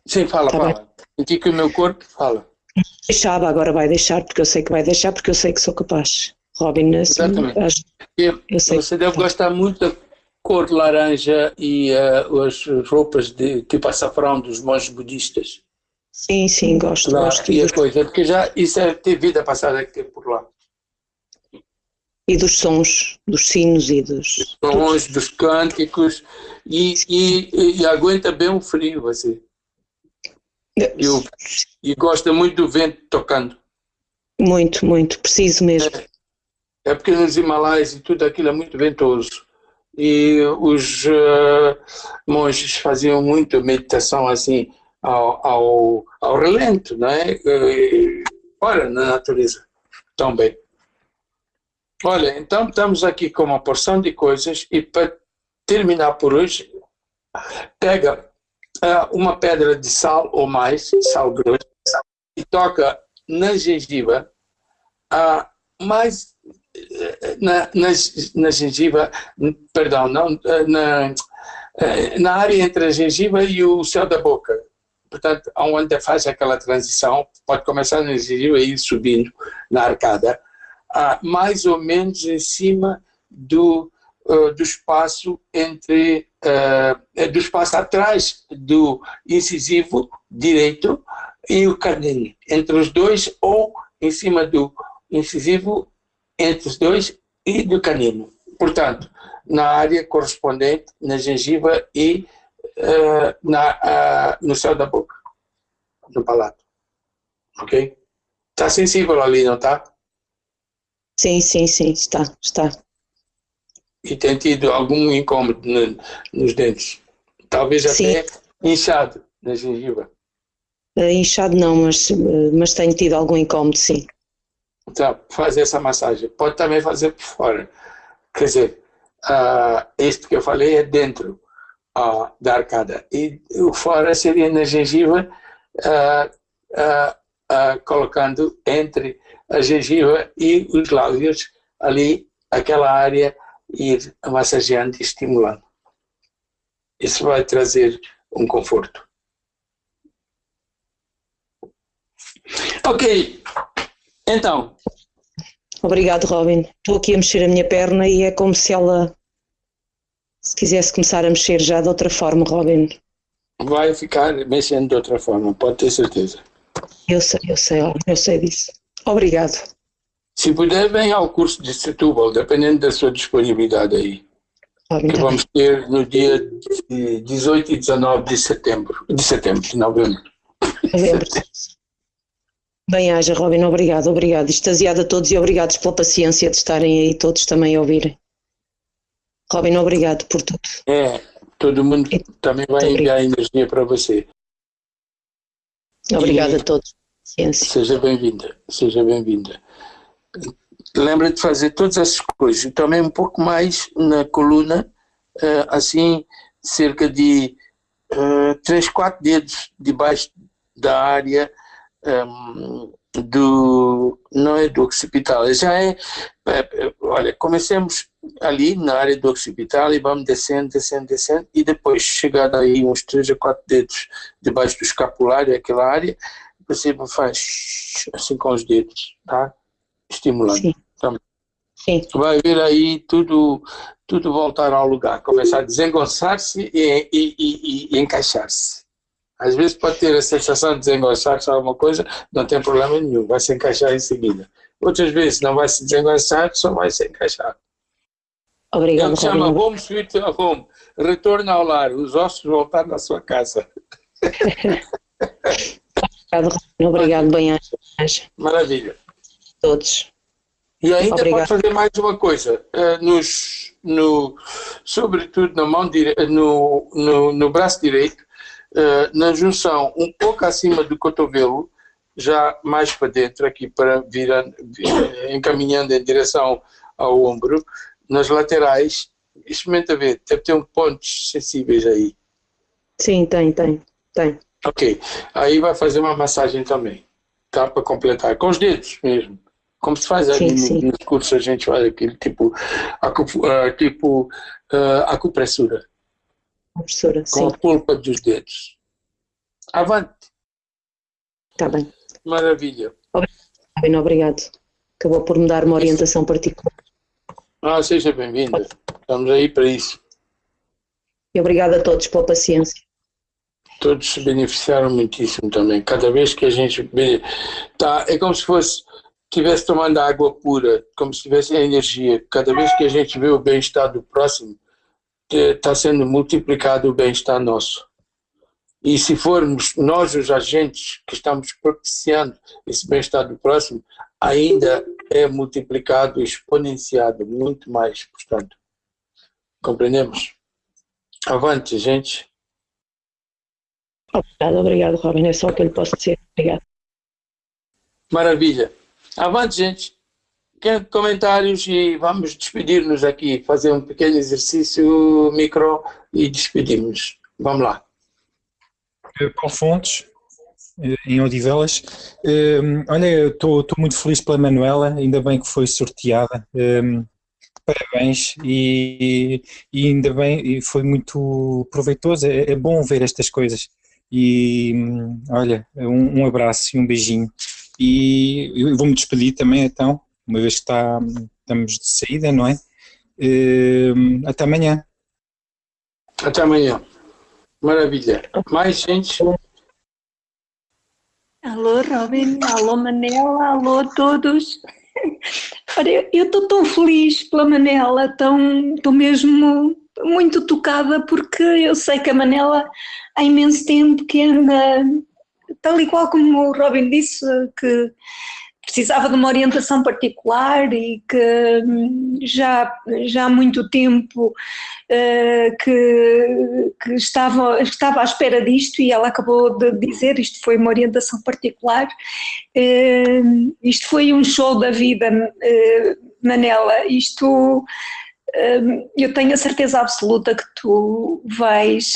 Sim, fala, tá fala. Sentir que o meu corpo fala. Deixava, agora vai deixar, porque eu sei que vai deixar, porque eu sei que sou capaz. Robin, assim, Exatamente. eu, eu sei você deve gostar muito da cor laranja e uh, as roupas de tipo açafrão dos monges budistas. Sim, sim, gosto. Lá, gosto e a coisa, porque já isso é ter vida passada que teve por lá. E dos sons, dos sinos e dos. Dos sons, dos cânticos, e, e, e, aguenta bem o frio, assim. E, o, e gosta muito do vento tocando. Muito, muito, preciso mesmo. É, é porque nos Himalaias e tudo aquilo é muito ventoso. E os uh, monges faziam muito meditação assim, ao, ao, ao relento, né? fora na natureza também. Olha, então estamos aqui com uma porção de coisas e para terminar por hoje, pega uma pedra de sal ou mais, sal grosso, e toca na gengiva, uh, mais uh, na, na, na gengiva, perdão, não, na, na área entre a gengiva e o céu da boca, portanto, onde faz aquela transição, pode começar no exílio e ir subindo na arcada, ah, mais ou menos em cima do, uh, do espaço entre, uh, do espaço atrás do incisivo direito e o canino, entre os dois ou em cima do incisivo entre os dois e do canino. Portanto, na área correspondente, na gengiva e uh, na, uh, no céu da boca, no palato. Ok? Está sensível ali, não está? Sim, sim, sim, está, está. E tem tido algum incômodo no, nos dentes? Talvez sim. até inchado na gengiva? Uh, inchado não, mas, mas tenho tido algum incômodo, sim. Então, faz essa massagem. Pode também fazer por fora. Quer dizer, uh, este que eu falei é dentro uh, da arcada. E o fora seria na gengiva, uh, colocando entre a gengiva e os lábios, ali, aquela área, ir massageando e estimulando. Isso vai trazer um conforto. Ok, então. Obrigado, Robin. Estou aqui a mexer a minha perna e é como se ela se quisesse começar a mexer já de outra forma, Robin. Vai ficar mexendo de outra forma, pode ter certeza. Eu sei, eu sei, eu sei disso. Obrigado. Se puder, venha ao curso de Setúbal, dependendo da sua disponibilidade aí. Robin, que tá vamos ter no dia 18 e 19 de setembro, de setembro, de novembro. Novembro. Bem haja, Robin, obrigado, obrigado. Extasiado a todos e obrigados pela paciência de estarem aí todos também a ouvirem. Robin, obrigado por tudo. É, todo mundo também vai enviar energia para você. Obrigada a todos. Ciência. Seja bem-vinda, seja bem-vinda. Lembra de fazer todas essas coisas e também um pouco mais na coluna, eh, assim, cerca de uh, 3, 4 dedos debaixo da área um, ehm, do, não é do occipital, já é, é, olha, comecemos ali na área do occipital e vamos descendo, descendo, descendo e depois chegado aí uns 3 a 4 dedos debaixo do escapulário, aquela área, você faz assim com os dedos, tá? Estimulando. Sim. Então, Sim. Vai ver aí tudo, tudo voltar ao lugar, começar a desengonçar-se e, e, e, e encaixar-se. Às vezes pode ter a sensação de desengonçar-se alguma coisa, não tem problema nenhum, vai se encaixar em seguida. Outras vezes não vai se desengonçar, só vai se encaixar. Obrigado. Ele chama Home Sweet Home. Retorno ao lar, os ossos voltar na sua casa. [LAUGHS] Obrigado, Robin. Obrigado, bem Maravilha. Todos. E ainda Obrigado. pode fazer mais uma coisa, eh, nos, no, sobretudo na mão dire... no, no, no braço direito, eh, na junção um pouco acima do cotovelo, já mais para dentro, aqui para virando, vi- encaminhando em direção ao ombro, nas laterais, experimenta ver, deve ter um pontos sensíveis aí. Sim, tem, tem, tem. Ok, aí vai fazer uma massagem também, tá? Para completar, com os dedos mesmo. Como se faz ali Sim, sim. no- nos cursos, a gente faz aquele tipo, ah, tipo ah, acupressura, Professora, com sim, a polpa dos dedos. Avante, está bem. maravilha. Robin, obrigado. Acabou por me dar uma orientação particular. Ah, seja bem-vinda, estamos aí para isso. E obrigado a todos pela paciência. Todos se beneficiaram muitíssimo também. Cada vez que a gente tá, é como se fosse estivesse tomando água pura, como se tivesse energia. Cada vez que a gente vê o bem-estar do próximo, está sendo multiplicado o bem-estar nosso. E se formos nós os agentes que estamos propiciando esse bem-estar do próximo, ainda é multiplicado, exponenciado, muito mais, portanto. Compreendemos? Avante, gente. Obrigado, obrigado, Robin. É só o que eu lhe posso dizer. Obrigado. Maravilha. Avante, gente. Quer comentários e vamos despedir-nos aqui, fazer um pequeno exercício micro e despedirmos. Vamos lá. Eh, Paulo Fontes, eh, em Odivelas. Eh, Olha, estou muito feliz pela Manuela, ainda bem que foi sorteada. Eh, Parabéns e, e ainda bem, e foi muito proveitoso. É, é bom ver estas coisas. E hum, olha, um, um abraço e um beijinho. E eu vou-me despedir também, então, uma vez que está, estamos de saída, não é? Eh, Até amanhã. Até amanhã. Maravilha. Mais gente? Alô, Robin, alô, Manela, alô a todos. [LAUGHS] Olha, eu estou tão feliz pela Manela, tão, estou mesmo muito tocada porque eu sei que a Manela há imenso tempo que anda, tal e qual como o Robin disse, que precisava de uma orientação particular e que hum, já, já há muito tempo eh, que, que estava, estava à espera disto e ela acabou de dizer, isto foi uma orientação particular, eh, isto foi um show da vida, eh, Manela, isto eh, eu tenho a certeza absoluta que tu vais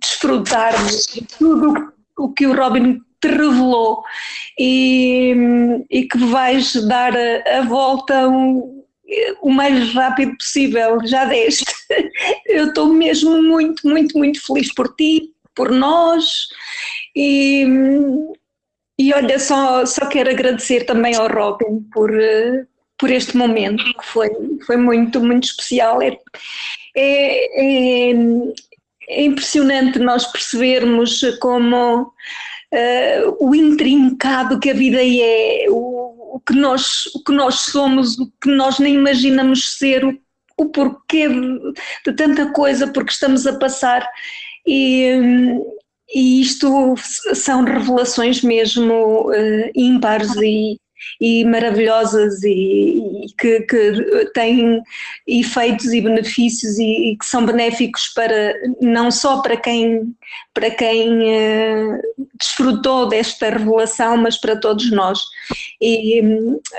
desfrutar de tudo o que o Robin te revelou e, e que vais dar a, a volta um, o mais rápido possível, já deste. Eu estou mesmo muito, muito, muito feliz por ti, por nós e, e olha, só, só quero agradecer também ao Robin por, por este momento, que foi, foi muito, muito especial. É, é, é, impressionante nós percebermos como eh, o intrincado que a vida é, o, o que nós, o que nós somos, o que nós nem imaginamos ser, o, o porquê de, de tanta coisa, porque estamos a passar. E, e isto são revelações mesmo eh, ímpares e, e maravilhosas e, e que, que têm efeitos e benefícios e, e que são benéficos para não só para quem para quem eh, desfrutou desta revelação, mas para todos nós. E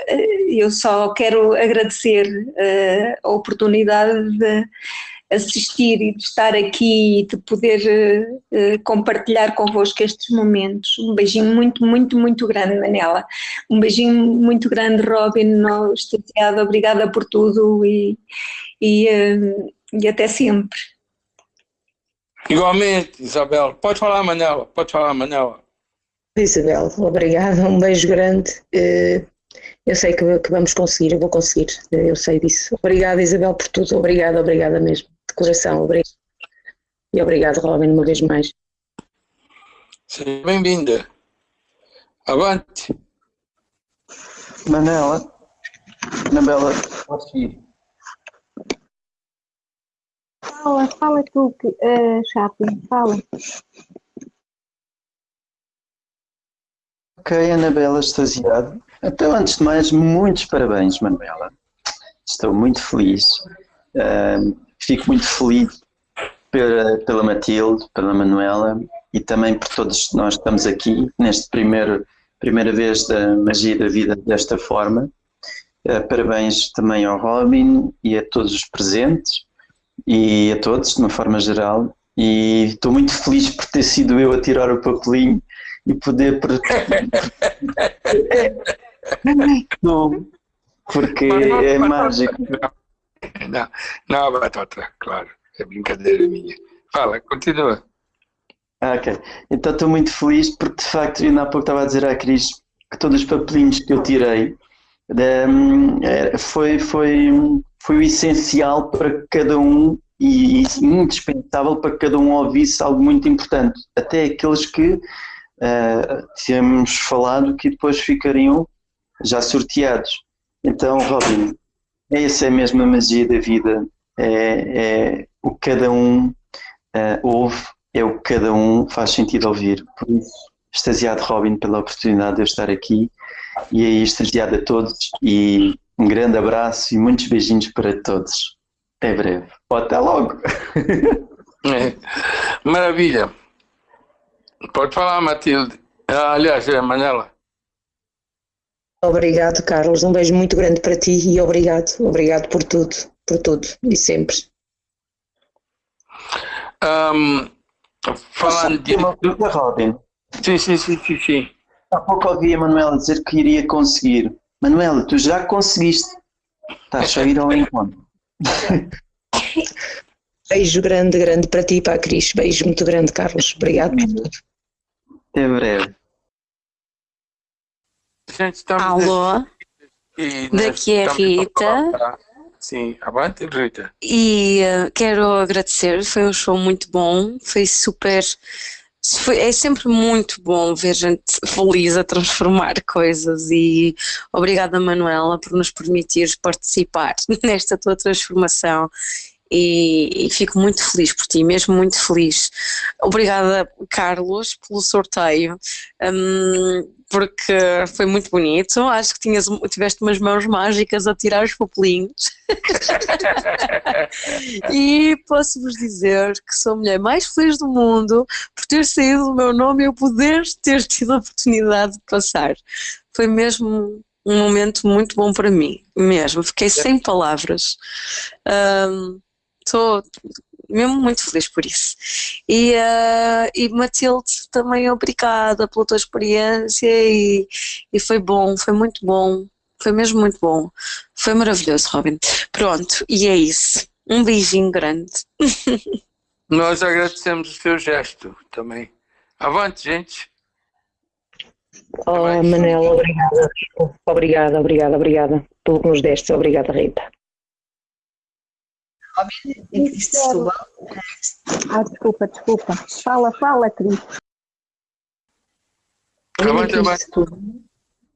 eh, eu só quero agradecer eh, a oportunidade de assistir e de estar aqui e de poder eh, compartilhar convosco estes momentos. Um beijinho muito, muito, muito grande, Manela. Um beijinho muito grande, Robin, no estateado. Obrigada por tudo e, e, eh, e até sempre. Igualmente, Isabel. Pode falar, Manela. Pode falar, Manela. Isabel, obrigada, um beijo grande. Eh, Eu sei que, que vamos conseguir, eu vou conseguir, eu sei disso. Obrigada, Isabel, por tudo. Obrigada, obrigada mesmo. Coração, obrigada. E obrigado, Robin, uma vez mais. Seja bem-vinda. Avante. Manela, Anabela, posso ir? Fala, fala tu, uh, Chaplin, fala. Ok, Anabela, extasiado. Então, antes de mais, muitos parabéns, Manuela. Estou muito feliz. Uh, fico muito feliz pela, pela Matilde, pela Manuela e também por todos nós que estamos aqui neste primeiro primeira vez da magia da vida desta forma. Uh, parabéns também ao Robin e a todos os presentes e a todos, de uma forma geral. E estou muito feliz por ter sido eu a tirar o papelinho e poder. [LAUGHS] não, porque é mágico. [LAUGHS] Não, não, Batata, claro, é brincadeira minha. Fala, continua. Ok. Então estou muito feliz porque de facto, ainda há pouco estava a dizer à Cris que todos os papelinhos que eu tirei um, foi, foi, foi o essencial para cada um e, e indispensável para que cada um ouvisse algo muito importante. Até aqueles que uh, tínhamos falado que depois ficariam já sorteados. Então, Robin, essa é mesmo a magia da vida. É, é o que cada um uh, ouve, é o que cada um faz sentido ouvir. Por isso, extasiado, Robin, pela oportunidade de eu estar aqui. E aí, extasiado a todos. E um grande abraço e muitos beijinhos para todos. Até breve. Ou até logo. [LAUGHS] É. Maravilha. Pode falar, Matilde. Ah, aliás, é Manela. Obrigado, Carlos. Um beijo muito grande para ti e obrigado. Obrigado por tudo, por tudo e sempre. Um, falando de. Uma pergunta, Robin. Sim, sim, sim, sim, sim. Há pouco ouvi a Manuela dizer que iria conseguir. Manuela, tu já conseguiste. Estás a ir ao encontro. [LAUGHS] Beijo grande, grande para ti e para a Cris. Beijo muito grande, Carlos. Obrigado por tudo. Até breve. Gente, Alô, daqui é Rita. a- Sim, avante, Rita. e eh, quero agradecer. Foi um show muito bom, foi super. foi- é sempre muito bom ver gente feliz a transformar [LAUGHS] coisas e obrigada, Manuela, por nos permitir participar [LAUGHS] nesta tua transformação. E, e fico muito feliz por ti, mesmo muito feliz. Obrigada, Carlos, pelo sorteio. hum, porque foi muito bonito. Acho que tinhas, tiveste umas mãos mágicas a tirar os papelinhos. [LAUGHS] e posso-vos dizer que sou a mulher mais feliz do mundo por ter saído o meu nome e eu poder ter tido a oportunidade de passar. Foi mesmo um momento muito bom para mim, mesmo. Fiquei sem palavras. Estou mesmo muito feliz por isso. E, eh, e Matilde, também obrigada pela tua experiência e, e foi bom, foi muito bom, foi mesmo muito bom. Foi maravilhoso, Robin. Pronto, e é isso. Um beijinho grande. [LAUGHS] Nós agradecemos o seu gesto também. Avante, gente. Oh, Manela, obrigada. Obrigada, obrigada, obrigada pelo que nos deste. Obrigada, Rita. Ah, desculpa, desculpa. Fala, fala, Cris.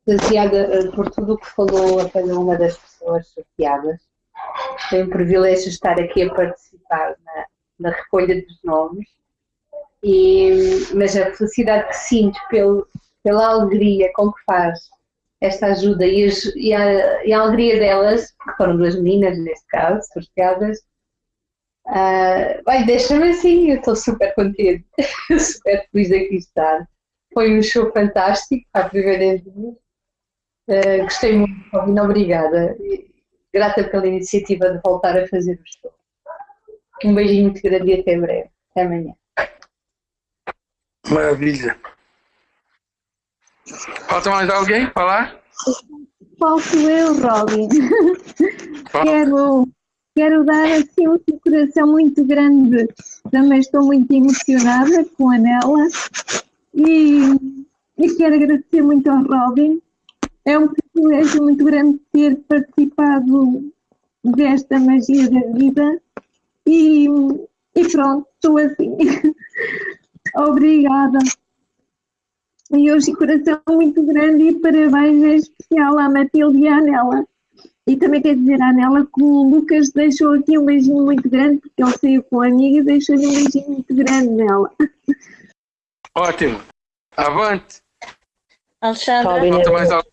Baseada eh, por tudo o que falou a cada uma das pessoas sorteadas. Foi um privilégio estar aqui a participar na, na recolha dos nomes. E, mas a felicidade que sinto pelo, pela alegria com que faz esta ajuda e, as- e a, e a alegria delas, que foram duas meninas neste caso, sorteadas, vai, deixa-me assim, eu estou super contente, [LAUGHS] super feliz de aqui estar. Foi um show fantástico, à primeira vez. Ah, gostei muito, Robin, obrigada. Grata pela iniciativa de voltar a fazer o show. Um beijinho muito grande e até breve. Até amanhã. Maravilha. Falta mais alguém falar? Falto eu, Robin. Fala. Quero, quero dar assim um coração muito grande. Também estou muito emocionada com a Nela. E, e quero agradecer muito ao Robin. É um privilégio muito grande ter participado desta magia da vida. E, e pronto, estou assim. [LAUGHS] Obrigada. E hoje coração muito grande e parabéns em especial à Matilde e à Anela. E também quero dizer à Anela que o Lucas deixou aqui um beijinho muito grande, porque ele saiu com a amiga e deixou-lhe um beijinho muito grande nela. Ótimo. Avante. Alexandra? Robin, Falta mais alguém?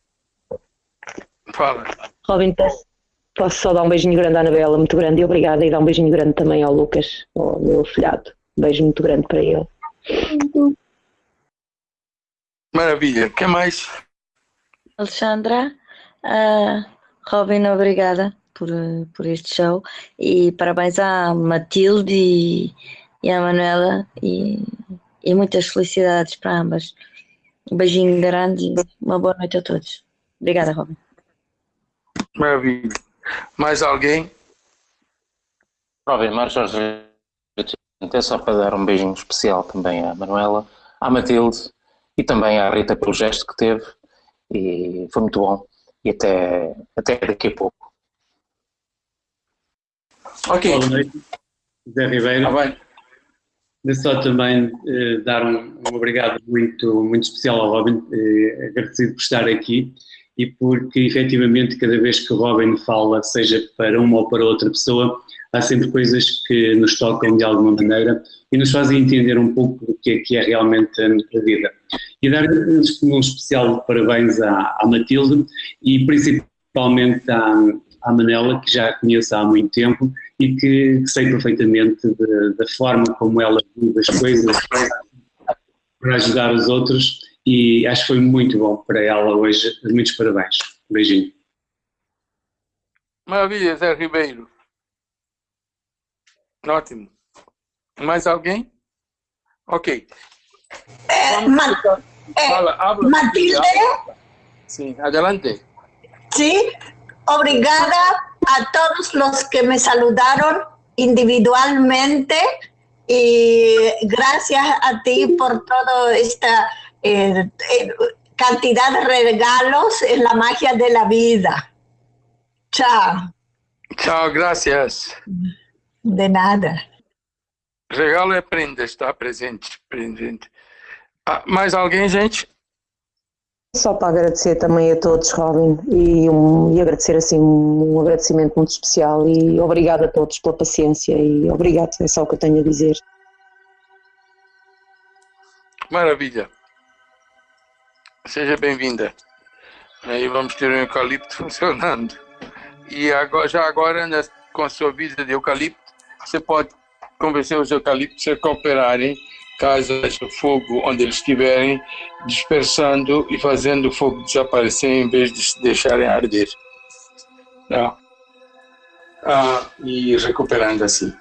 Fala. Robin, posso, posso só dar um beijinho grande à Anabela, muito grande, e obrigada, e dar um beijinho grande também ao Lucas, ao meu filhado. Um beijo muito grande para ele. Maravilha. Quem mais? Alexandra, ah, Robin, obrigada por, por este show e parabéns à Matilde e, e à Manuela e, e muitas felicidades para ambas. Um beijinho grande e uma boa noite a todos. Obrigada, Robin. Maravilha. Mais alguém? Robin, Mário Jorge é só para dar um beijinho especial também à Manuela, à Matilde e também à Rita pelo gesto que teve e foi muito bom e até, até daqui a pouco. Ok. Boa noite, Zé Ribeiro. Ah, bem. De só também eh, dar um, um obrigado muito, muito especial ao Robin, eh, agradecido por estar aqui e porque efetivamente cada vez que o Robin fala, seja para uma ou para outra pessoa, há sempre coisas que nos tocam de alguma maneira e nos fazem entender um pouco do que é que é realmente a vida. E dar um, especial parabéns à, à Matilde e principalmente à, à Manela, que já a conheço há muito tempo e que, que sei perfeitamente da forma como ela vive as coisas para ajudar os outros e acho que foi muito bom para ela hoje. Muitos parabéns. Beijinho. Maravilha, Zé Ribeiro. Ótimo. Mais alguém? Ok. Ma- Fala, habla. Matilde, Sim, adelante. sí, obrigada a todos los que me saludaron individualmente y gracias a ti por toda esta eh, eh, cantidad de regalos en la magia de la vida. Chao, Tchau, graças. de nada. Regalo é prenda, está presente. presente. Ah, mais alguém, gente? Só para agradecer também a todos, Robin, e, um, e agradecer assim um agradecimento muito especial e obrigado a todos pela paciência e obrigado, é só o que eu tenho a dizer. Maravilha. Seja bem-vinda. Aí vamos ter um eucalipto [LAUGHS] funcionando. E agora, já agora, né, com a sua vida de eucalipto, você pode convencer os eucaliptos a cooperarem caso haja fogo onde eles estiverem, dispersando e fazendo o fogo desaparecer em vez de se deixarem arder. Tá? Ah, e recuperando assim.